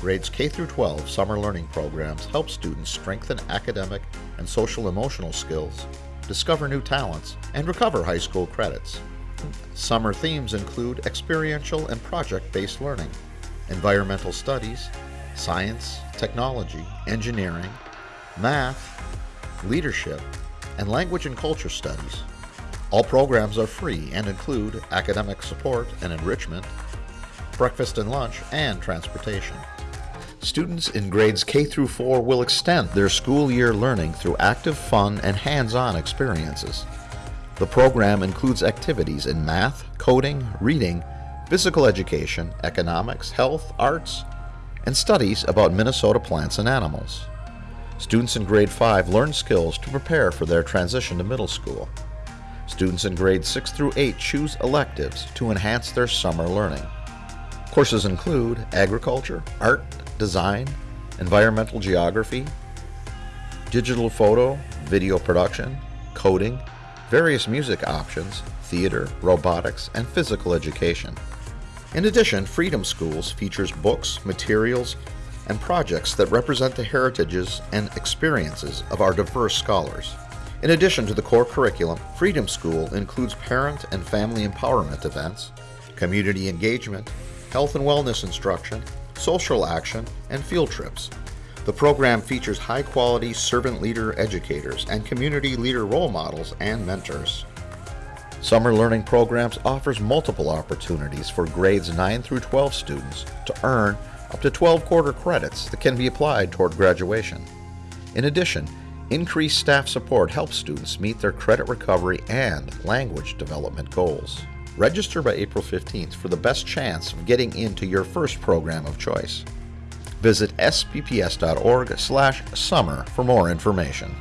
grades K through 12 summer learning programs help students strengthen academic and social emotional skills, discover new talents, and recover high school credits. Summer themes include experiential and project-based learning, environmental studies, science, technology, engineering, math, leadership, and language and culture studies. All programs are free and include academic support and enrichment, breakfast and lunch, and transportation. Students in grades K through 4 will extend their school year learning through active, fun, and hands-on experiences. The program includes activities in math, coding, reading, physical education, economics, health, arts, and studies about Minnesota plants and animals. Students in grade 5 learn skills to prepare for their transition to middle school. Students in grades 6 through 8 choose electives to enhance their summer learning. Courses include agriculture, art, design, environmental geography, digital photo, video production, coding, various music options, theater, robotics, and physical education. In addition, Freedom Schools features books, materials, and projects that represent the heritages and experiences of our diverse scholars. In addition to the core curriculum, Freedom School includes parent and family empowerment events, community engagement, health and wellness instruction, social action, and field trips. The program features high-quality servant leader educators and community leader role models and mentors. Summer Learning Programs offers multiple opportunities for grades 9 through 12 students to earn up to 12 quarter credits that can be applied toward graduation. In addition, increased staff support helps students meet their credit recovery and language development goals. Register by April 15th for the best chance of getting into your first program of choice. Visit spps.org/summer for more information.